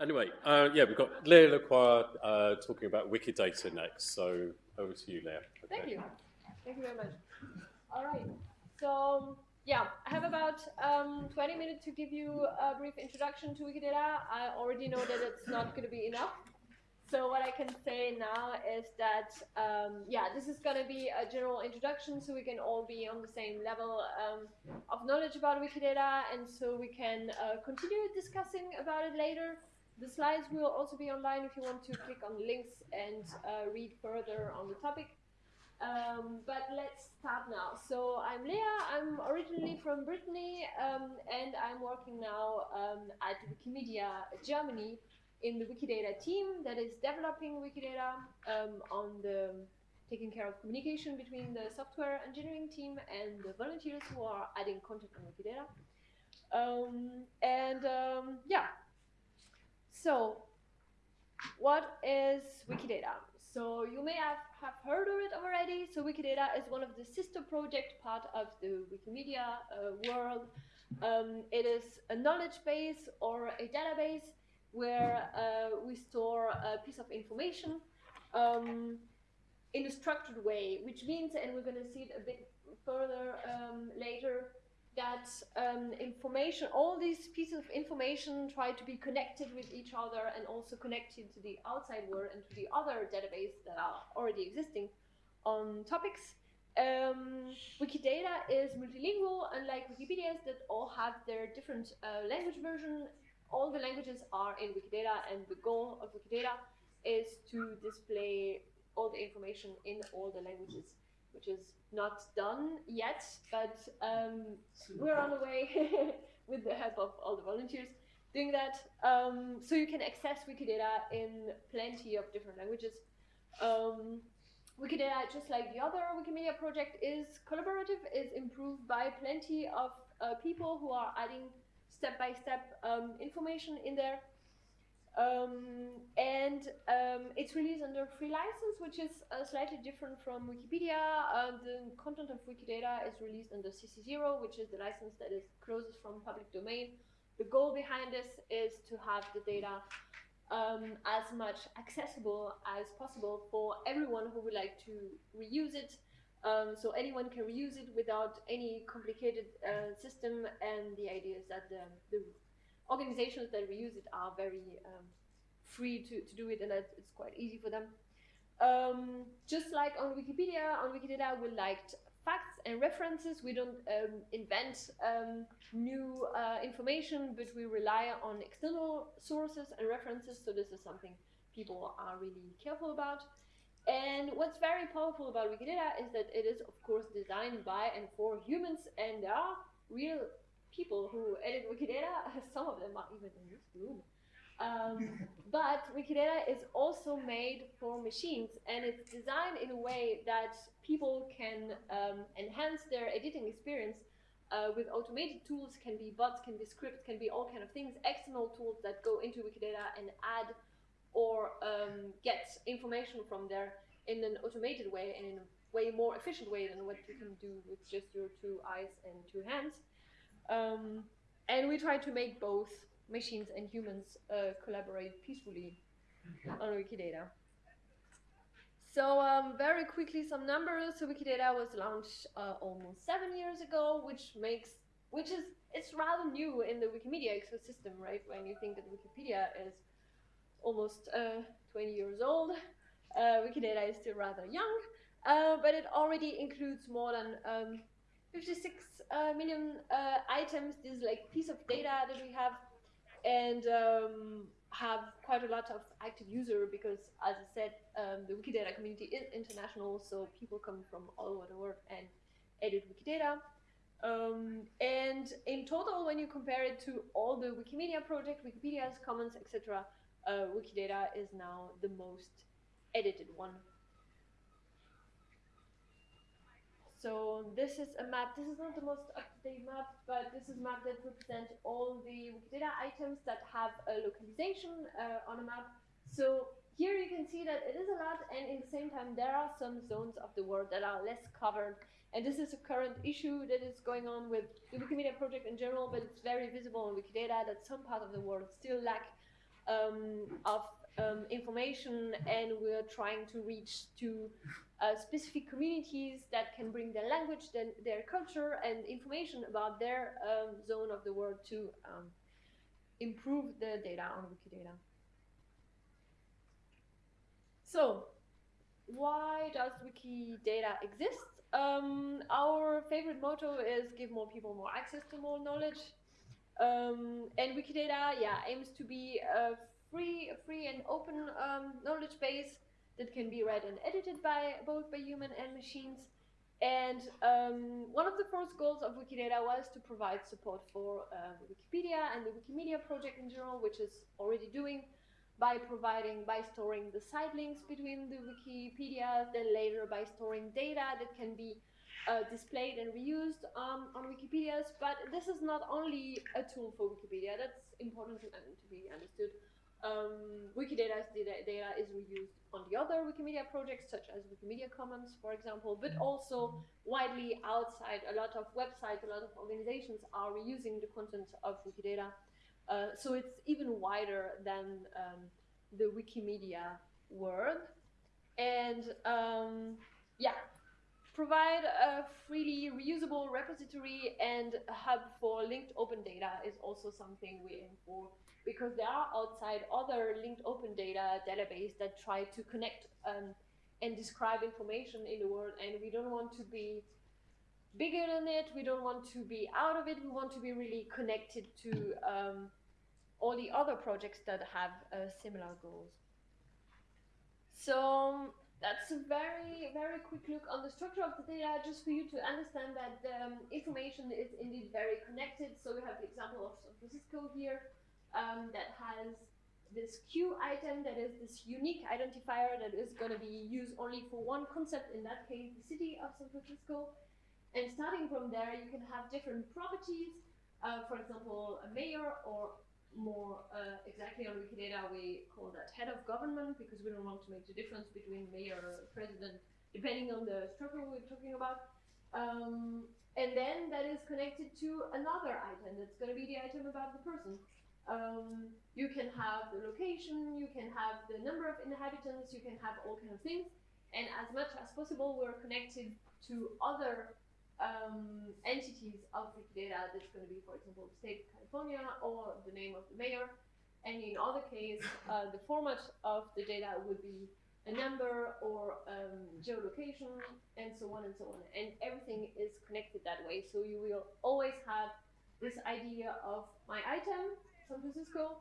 Anyway, uh, yeah, we've got Leah Lacroix uh, talking about Wikidata next. So over to you, Leah. Okay. Thank you. Thank you very much. All right. So yeah, I have about um, 20 minutes to give you a brief introduction to Wikidata. I already know that it's not going to be enough. So what I can say now is that, um, yeah, this is going to be a general introduction so we can all be on the same level um, of knowledge about Wikidata and so we can uh, continue discussing about it later. The slides will also be online if you want to click on the links and uh, read further on the topic. Um, but let's start now. So I'm Leah, I'm originally from Brittany, um, and I'm working now um, at Wikimedia Germany in the Wikidata team that is developing Wikidata um, on the taking care of communication between the software engineering team and the volunteers who are adding content on Wikidata. Um, and um, yeah, so what is Wikidata? So you may have, have heard of it already. So Wikidata is one of the sister project part of the Wikimedia uh, world. Um, it is a knowledge base or a database where uh, we store a piece of information um, in a structured way, which means, and we're going to see it a bit further um, later, that um, information, all these pieces of information try to be connected with each other and also connected to the outside world and to the other database that are already existing on topics. Um, Wikidata is multilingual, unlike Wikipedias that all have their different uh, language version. All the languages are in Wikidata, and the goal of Wikidata is to display all the information in all the languages, which is not done yet, but um, we're on the way with the help of all the volunteers doing that. Um, so you can access Wikidata in plenty of different languages. Um, Wikidata, just like the other Wikimedia project, is collaborative, is improved by plenty of uh, people who are adding step-by-step -step, um, information in there. Um, and um, it's released under a free license, which is uh, slightly different from Wikipedia. Uh, the content of Wikidata is released under CC0, which is the license that is closest from public domain. The goal behind this is to have the data um, as much accessible as possible for everyone who would like to reuse it. Um, so anyone can reuse it without any complicated uh, system. And the idea is that the, the organizations that reuse it are very um, free to, to do it and it's quite easy for them. Um, just like on Wikipedia, on Wikidata we liked facts and references. We don't um, invent um, new uh, information, but we rely on external sources and references. So this is something people are really careful about. And what's very powerful about Wikidata is that it is, of course, designed by and for humans, and there are real people who edit Wikidata. Some of them are even in this room. Um, but Wikidata is also made for machines and it's designed in a way that people can um, enhance their editing experience uh, with automated tools, can be bots, can be scripts, can be all kind of things, external tools that go into Wikidata and add or um, get information from there in an automated way and in a way more efficient way than what you can do with just your two eyes and two hands. Um, and we try to make both machines and humans uh, collaborate peacefully on Wikidata. So um, very quickly, some numbers. So Wikidata was launched uh, almost seven years ago, which makes, which is, it's rather new in the Wikimedia ecosystem, right? When you think that Wikipedia is almost uh, 20 years old, uh, Wikidata is still rather young, uh, but it already includes more than um, 56 uh, million uh, items. This is like piece of data that we have and um, have quite a lot of active user because as I said, um, the Wikidata community is international. So people come from all over the world and edit Wikidata. Um, and in total, when you compare it to all the Wikimedia project, Wikipedia's Commons, etc., uh, Wikidata is now the most edited one So this is a map. This is not the most up-to-date map, but this is a map that represents all the Wikidata items that have a localization uh, on a map. So here you can see that it is a lot, and in the same time, there are some zones of the world that are less covered. And this is a current issue that is going on with the Wikimedia project in general, but it's very visible in Wikidata that some part of the world still lack um, of um, information, and we're trying to reach to uh, specific communities that can bring their language, their, their culture, and information about their um, zone of the world to um, improve the data on Wikidata. So, why does Wikidata exist? Um, our favorite motto is give more people more access to more knowledge. Um, and Wikidata, yeah, aims to be a free, free and open um, knowledge base that can be read and edited by both by human and machines. And um, one of the first goals of Wikidata was to provide support for uh, Wikipedia and the Wikimedia project in general, which is already doing by providing, by storing the sitelinks between the Wikipedia, then later by storing data that can be uh, displayed and reused um, on Wikipedias. But this is not only a tool for Wikipedia, that's important to, to be understood. Um, Wikidata's data, is reused on the other Wikimedia projects, such as Wikimedia Commons, for example, but also widely outside. A lot of websites, a lot of organizations are reusing the content of Wikidata uh, so it's even wider than um, the Wikimedia world. And um, provide a freely reusable repository and a hub for linked open data is also something we aim for because there are outside other linked open data database that try to connect um, and describe information in the world and we don't want to be bigger than it we don't want to be out of it we want to be really connected to um, all the other projects that have uh, similar goals. So that's a very, very quick look on the structure of the data, just for you to understand that um, information is indeed very connected. So we have the example of San Francisco here um, that has this Q item that is this unique identifier that is going to be used only for one concept, in that case, the city of San Francisco. And starting from there, you can have different properties, uh, for example, a mayor or more uh, exactly on Wikidata, we call that head of government because we don't want to make the difference between mayor or president, depending on the structure we're talking about. Um, and then that is connected to another item that's going to be the item about the person. Um, you can have the location, you can have the number of inhabitants, you can have all kinds of things. And as much as possible, we're connected to other um, entities of Wikidata that's going to be, for example, state or the name of the mayor. And in other case, uh, the format of the data would be a number or um, geolocation and so on and so on. And everything is connected that way. So you will always have this idea of my item, San Francisco,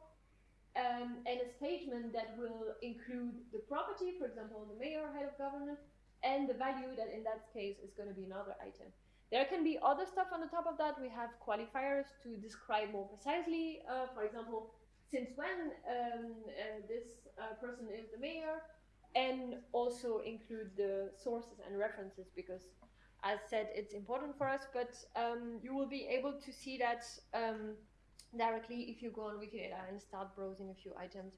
um, and a statement that will include the property, for example, the mayor, head of government, and the value that in that case is going to be another item. There can be other stuff on the top of that. We have qualifiers to describe more precisely. Uh, for example, since when um, uh, this uh, person is the mayor, and also include the sources and references because, as said, it's important for us. But um, you will be able to see that um, directly if you go on Wikidata and start browsing a few items.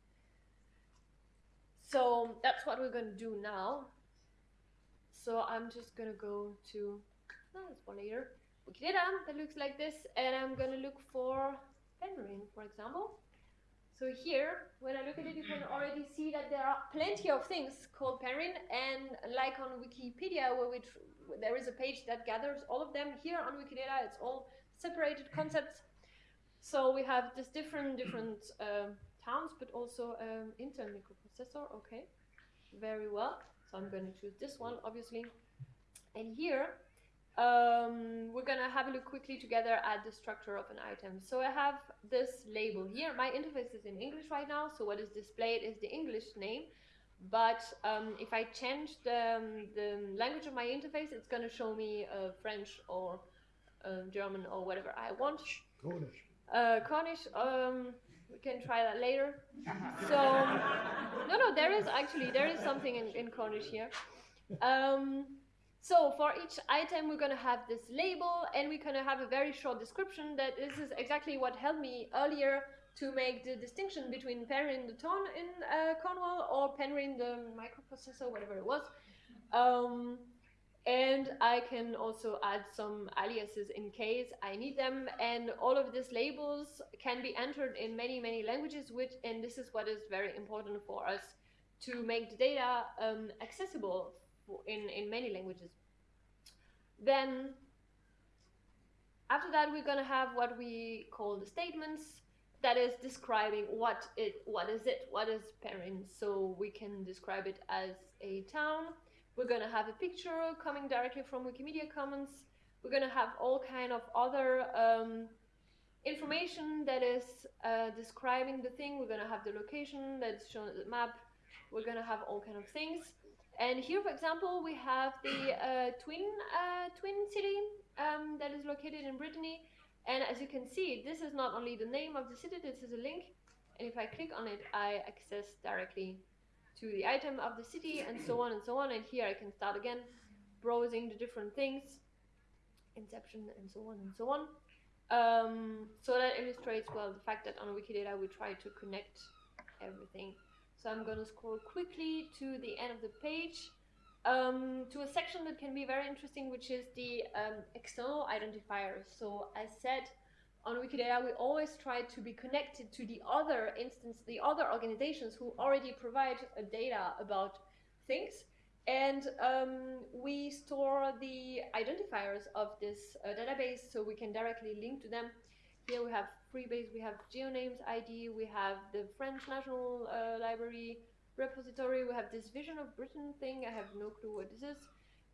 So that's what we're going to do now. So I'm just going to go to that's one later. Wikidata that looks like this, and I'm gonna look for Penryn, for example. So here, when I look at it, you can already see that there are plenty of things called Penryn, and like on Wikipedia, where we there is a page that gathers all of them. Here on Wikidata, it's all separated concepts. So we have this different different uh, towns, but also um, Intel microprocessor. Okay, very well. So I'm going to choose this one, obviously. And here um, we're gonna have a look quickly together at the structure of an item. So I have this label here. My interface is in English right now, so what is displayed is the English name. But um, if I change the, um, the language of my interface, it's gonna show me uh, French or uh, German or whatever I want. Cornish. Uh, Cornish, um, we can try that later. So, no, no, there is actually, there is something in, in Cornish here. Um, so for each item, we're going to have this label and we're going to have a very short description that this is exactly what helped me earlier to make the distinction between Penryn the town in uh, Cornwall or Penryn the microprocessor, whatever it was. Um, and I can also add some aliases in case I need them. And all of these labels can be entered in many, many languages, which, and this is what is very important for us to make the data um, accessible in, in many languages. Then after that, we're gonna have what we call the statements that is describing what it, what is it, what is Penryn. So we can describe it as a town, we're going to have a picture coming directly from Wikimedia Commons. We're going to have all kind of other um, information that is uh, describing the thing. We're going to have the location that's shown at the map. We're going to have all kind of things. And here, for example, we have the uh, twin uh, twin city um, that is located in Brittany. And as you can see, this is not only the name of the city, this is a link. And if I click on it, I access directly to the item of the city and so on and so on. And here I can start again browsing the different things, inception and so on and so on. Um, so that illustrates well the fact that on Wikidata we try to connect everything. So I'm going to scroll quickly to the end of the page um, to a section that can be very interesting, which is the um, external identifiers. So as said, on Wikidata, we always try to be connected to the other instance, the other organizations who already provide uh, data about things. And um, we store the identifiers of this uh, database so we can directly link to them. Here we have Freebase, we have GeoNames ID, we have the French National uh, Library repository, we have this Vision of Britain thing, I have no clue what this is.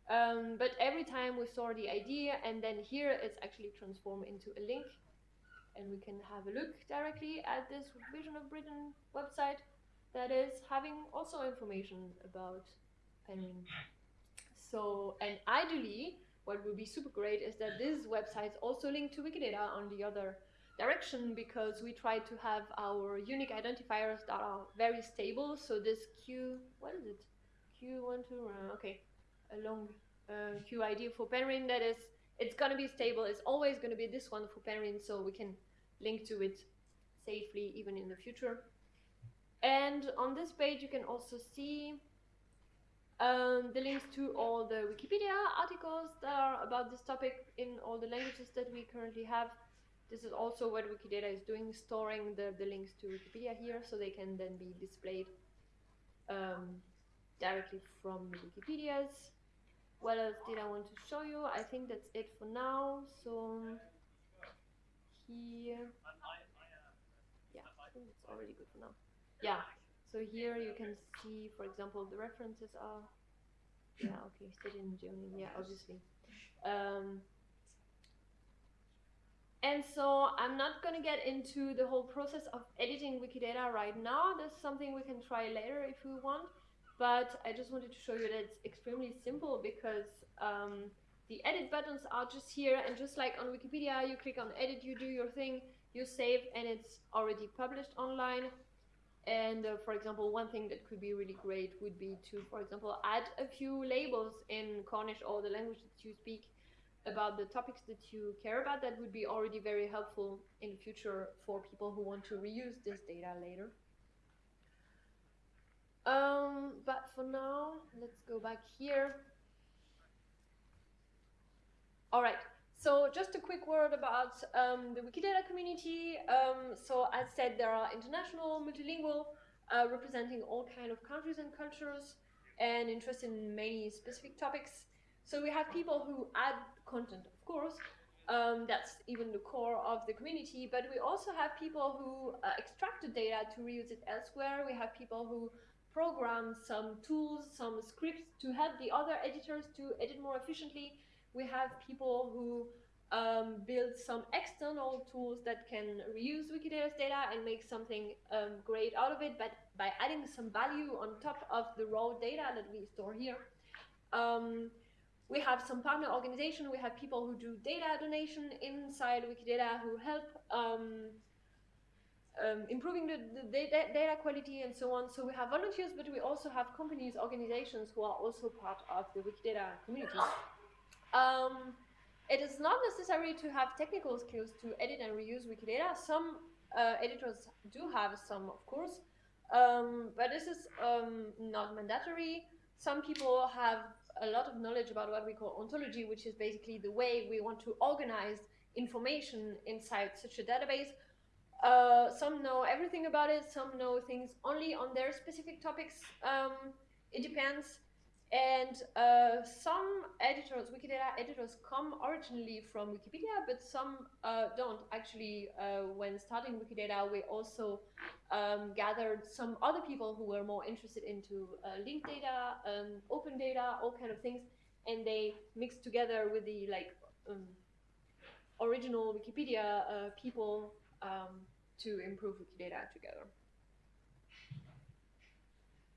Um, but every time we store the ID and then here it's actually transformed into a link and we can have a look directly at this Vision of Britain website that is having also information about Penryn. So, and ideally, what would be super great is that these websites also link to Wikidata on the other direction because we try to have our unique identifiers that are very stable. So this Q, what is it? Q12, uh, okay, a long uh, QID for Penryn that is, it's gonna be stable. It's always gonna be this one for Penryn so we can link to it safely even in the future. And on this page you can also see um, the links to all the Wikipedia articles that are about this topic in all the languages that we currently have. This is also what Wikidata is doing, storing the, the links to Wikipedia here so they can then be displayed um, directly from Wikipedias. What else did I want to show you? I think that's it for now. So here. Yeah, it's already good for now. Yeah, so here you can see, for example, the references are. Yeah, okay, still in German. Yeah, obviously. Um, and so I'm not going to get into the whole process of editing Wikidata right now. That's something we can try later if we want. But I just wanted to show you that it's extremely simple because um, the edit buttons are just here and just like on Wikipedia, you click on edit, you do your thing, you save and it's already published online. And uh, for example, one thing that could be really great would be to, for example, add a few labels in Cornish or the language that you speak about the topics that you care about. That would be already very helpful in the future for people who want to reuse this data later. Um, but for now, let's go back here. All right. So just a quick word about um, the Wikidata community. Um, so as said, there are international, multilingual, uh, representing all kind of countries and cultures and interested in many specific topics. So we have people who add content, of course. Um, that's even the core of the community. But we also have people who uh, extract the data to reuse it elsewhere. We have people who program some tools, some scripts to help the other editors to edit more efficiently we have people who um, build some external tools that can reuse Wikidata's data and make something um, great out of it, but by adding some value on top of the raw data that we store here. Um, we have some partner organization, we have people who do data donation inside Wikidata who help um, um, improving the, the data, quality and so on. So we have volunteers, but we also have companies, organizations who are also part of the Wikidata community. Um, it is not necessary to have technical skills to edit and reuse Wikidata. Some uh, editors do have some, of course, um, but this is um, not mandatory. Some people have a lot of knowledge about what we call ontology, which is basically the way we want to organize information inside such a database. Uh, some know everything about it, some know things only on their specific topics. Um, it depends. And uh, some editors, Wikidata editors, come originally from Wikipedia, but some uh, don't. Actually, uh, when starting Wikidata, we also um, gathered some other people who were more interested into uh, linked data, um, open data, all kind of things, and they mixed together with the like um, original Wikipedia uh, people um, to improve Wikidata together.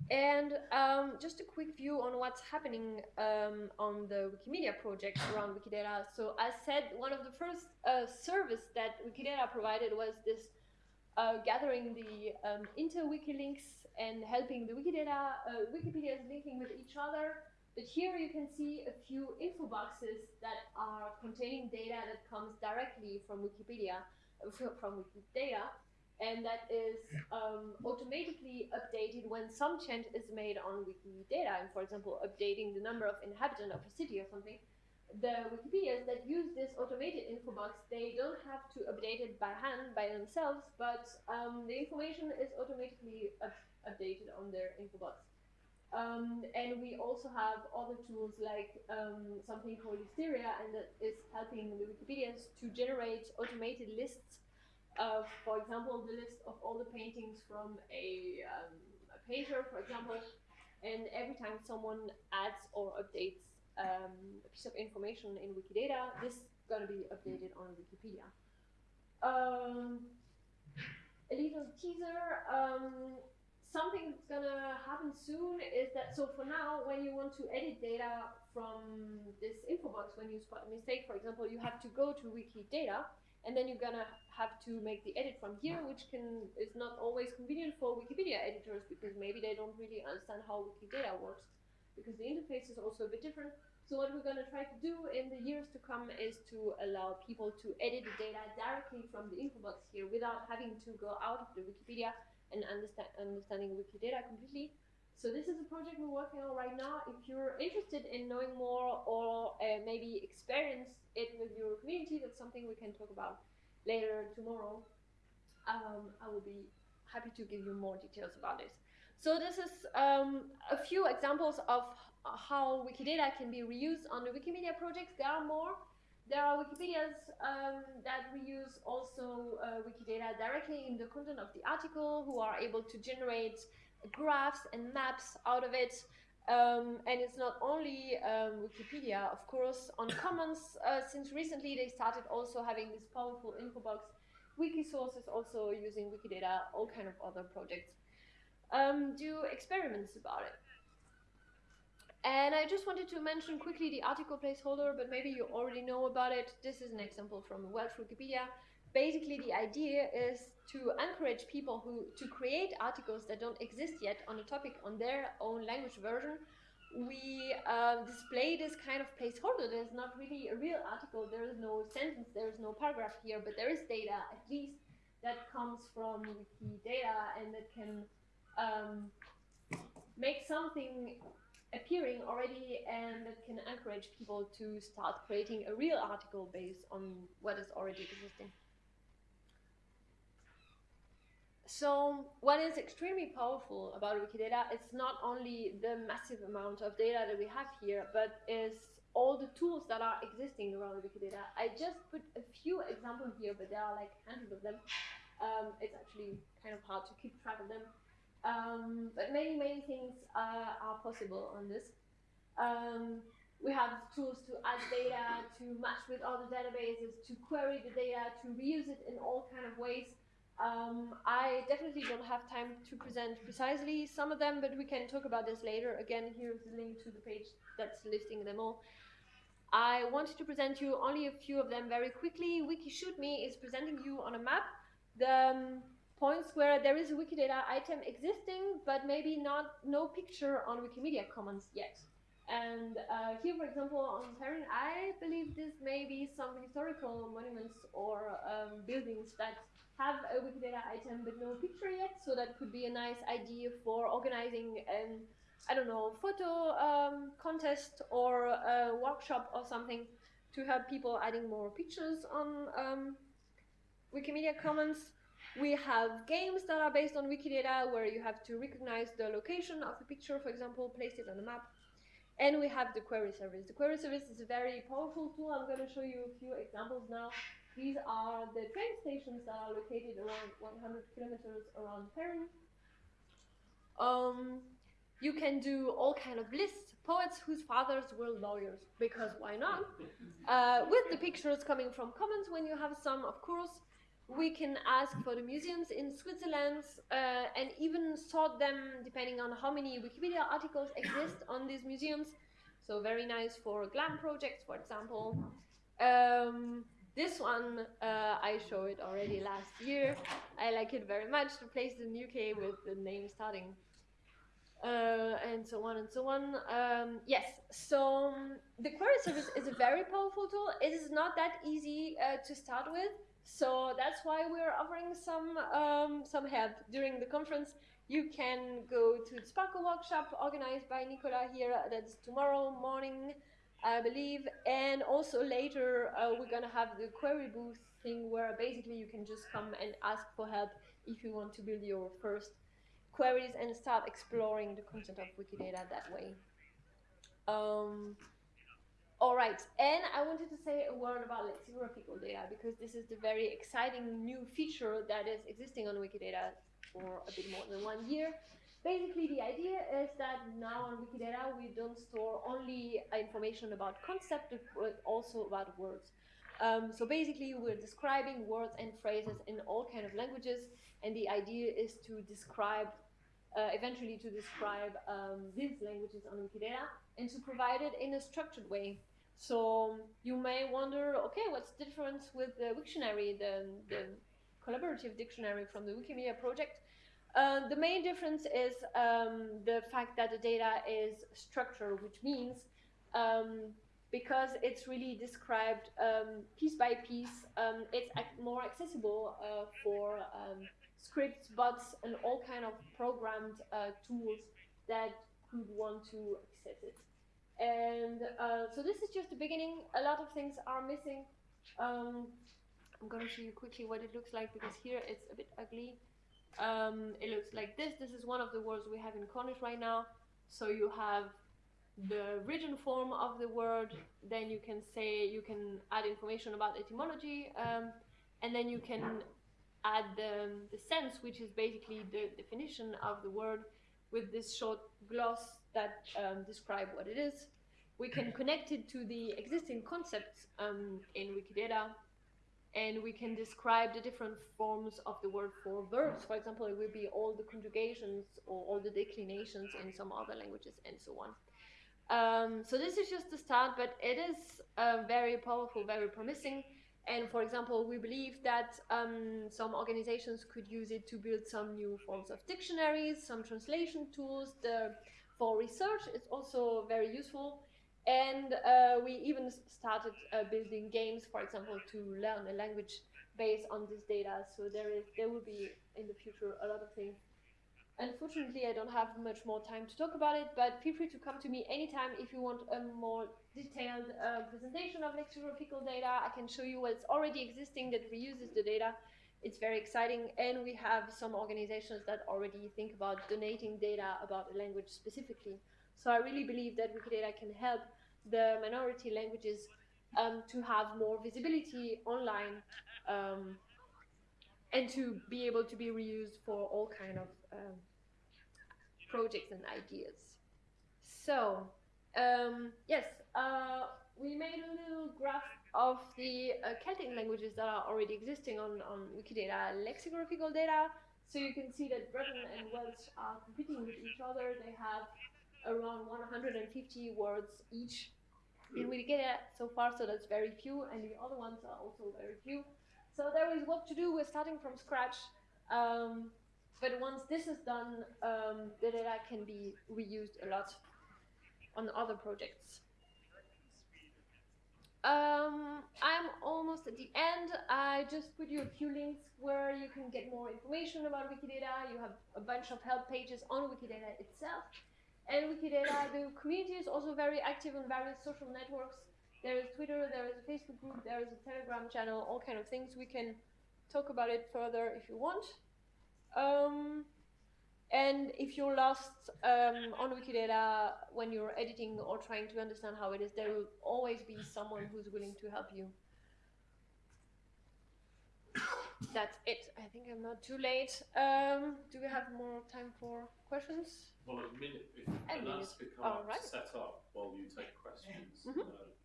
And um, just a quick view on what's happening um, on the Wikimedia project around Wikidata. So I said, one of the first uh, service that Wikidata provided was this uh, gathering the um, inter-wiki links and helping the Wikidata, uh, Wikipedias linking with each other. But here you can see a few info boxes that are containing data that comes directly from Wikipedia, uh, from Wikidata and that is um, automatically updated when some change is made on Wikidata. And for example, updating the number of inhabitants of a city or something. The Wikipedias that use this automated info box, they don't have to update it by hand by themselves, but um, the information is automatically up updated on their info box. Um, and we also have other tools like um, something called Listeria, and that is helping the Wikipedians to generate automated lists for example, the list of all the paintings from a, um, a painter, for example, and every time someone adds or updates um, a piece of information in Wikidata, this is going to be updated on Wikipedia. Um, a little teaser. Um, something that's going to happen soon is that, so for now, when you want to edit data from this info box, when you spot a mistake, for example, you have to go to Wikidata and then you're gonna have to make the edit from here, which can is not always convenient for Wikipedia editors because maybe they don't really understand how Wikidata works because the interface is also a bit different. So what we're gonna try to do in the years to come is to allow people to edit the data directly from the info box here without having to go out of the Wikipedia and understand understanding Wikidata completely. So this is a project we're working on right now. If you're interested in knowing more or uh, maybe experience it with your community, that's something we can talk about later tomorrow. Um, I will be happy to give you more details about this. So this is um, a few examples of how Wikidata can be reused on the Wikimedia projects. There are more. There are Wikipedias um, that reuse also uh, Wikidata directly in the content of the article, who are able to generate graphs and maps out of it. Um, and it's not only um, Wikipedia, of course, on Commons, uh, since recently they started also having this powerful info box. Wikisource is also using Wikidata, all kind of other projects um, do experiments about it. And I just wanted to mention quickly the article placeholder, but maybe you already know about it. This is an example from Welsh Wikipedia. Basically, the idea is to encourage people who to create articles that don't exist yet on a topic on their own language version. We uh, display this kind of placeholder. There's not really a real article. There is no sentence. There is no paragraph here, but there is data at least that comes from Wikidata and that can um, make something appearing already and that can encourage people to start creating a real article based on what is already existing. So what is extremely powerful about Wikidata, it's not only the massive amount of data that we have here, but is all the tools that are existing around Wikidata. I just put a few examples here, but there are like hundreds of them. Um, it's actually kind of hard to keep track of them. Um, but many, many things uh, are possible on this. Um, we have tools to add data, to match with other databases, to query the data, to reuse it in all kind of ways. Um, I definitely don't have time to present precisely some of them, but we can talk about this later. Again, here's the link to the page that's listing them all. I wanted to present you only a few of them very quickly. WikiShootMe is presenting you on a map the um, points where there is a Wikidata item existing, but maybe not no picture on Wikimedia Commons yet. And uh, here, for example, on Terran, I believe this may be some historical monuments or um, buildings that have a Wikidata item but no picture yet, so that could be a nice idea for organizing an I don't know, photo um, contest or a workshop or something to help people adding more pictures on um, Wikimedia Commons. We have games that are based on Wikidata where you have to recognize the location of the picture, for example, place it on a map. And we have the query service. The query service is a very powerful tool. I'm going to show you a few examples now. These are the train stations that are located around 100 kilometers around Paris. Um, you can do all kind of lists, poets whose fathers were lawyers, because why not? Uh, with the pictures coming from Commons, when you have some, of course, we can ask for the museums in Switzerland uh, and even sort them depending on how many Wikipedia articles exist on these museums. So very nice for GLAM projects, for example. Um, this one, uh, I showed it already last year. I like it very much. The place in UK with the name starting. Uh, and so on and so on. Um, yes, so um, the query service is a very powerful tool. It is not that easy uh, to start with. So that's why we're offering some um, some help during the conference. You can go to the SPARQL workshop organized by Nicola here. That's tomorrow morning, I believe. And also later, uh, we're gonna have the query booth thing where basically you can just come and ask for help if you want to build your first queries and start exploring the content of Wikidata that way. Um, all right, and I wanted to say a word about lexicographical data because this is the very exciting new feature that is existing on Wikidata for a bit more than one year. Basically, the idea is that now on Wikidata we don't store only information about concepts, but also about words. Um, so basically, we're describing words and phrases in all kind of languages, and the idea is to describe, uh, eventually to describe um, these languages on Wikidata and to provide it in a structured way. So you may wonder, okay, what's the difference with the Wiktionary, the, the collaborative dictionary from the Wikimedia project? Uh, the main difference is um, the fact that the data is structured, which means um, because it's really described um, piece by piece, um, it's more accessible uh, for um, scripts, bots, and all kind of programmed uh, tools that could want to access it. And uh, so this is just the beginning. A lot of things are missing. Um, I'm going to show you quickly what it looks like because here it's a bit ugly. Um, it looks like this. This is one of the words we have in Cornish right now. So you have the written form of the word, then you can say, you can add information about etymology, um, and then you can add the, the sense, which is basically the definition of the word with this short gloss that um, describe what it is. We can connect it to the existing concepts um, in Wikidata, and we can describe the different forms of the word for verbs. For example, it will be all the conjugations or all the declinations in some other languages and so on. Um, so this is just the start, but it is uh, very powerful, very promising. And for example, we believe that um, some organizations could use it to build some new forms of dictionaries, some translation tools. The, for research, it's also very useful. And uh, we even started uh, building games, for example, to learn a language based on this data. So there is, there will be in the future a lot of things Unfortunately, I don't have much more time to talk about it, but feel free to come to me anytime if you want a more detailed uh, presentation of lexicographical data. I can show you what's already existing that reuses the data. It's very exciting, and we have some organizations that already think about donating data about a language specifically. So I really believe that Wikidata can help the minority languages um, to have more visibility online um, and to be able to be reused for all kind of um, projects and ideas. So, um, yes, uh, we made a little graph of the uh, Celtic languages that are already existing on, on Wikidata lexicographical data. So you can see that Breton and Welsh are competing with each other. They have around 150 words each in Wikidata so far, so that's very few, and the other ones are also very few. So there is work to do. We're starting from scratch. Um, but once this is done, um, the data can be reused a lot on other projects. Um, I'm almost at the end. I just put you a few links where you can get more information about Wikidata. You have a bunch of help pages on Wikidata itself. And Wikidata, the community is also very active on various social networks. There is Twitter, there is a Facebook group, there is a Telegram channel, all kind of things. We can talk about it further if you want. Um, and if you're lost um, on Wikidata when you're editing or trying to understand how it is, there will always be someone who's willing to help you. That's it. I think I'm not too late. Um, do we have more time for questions? Well, a minute, if A minute. ask becomes All right. set up while you take questions. Mhm. uh, all right.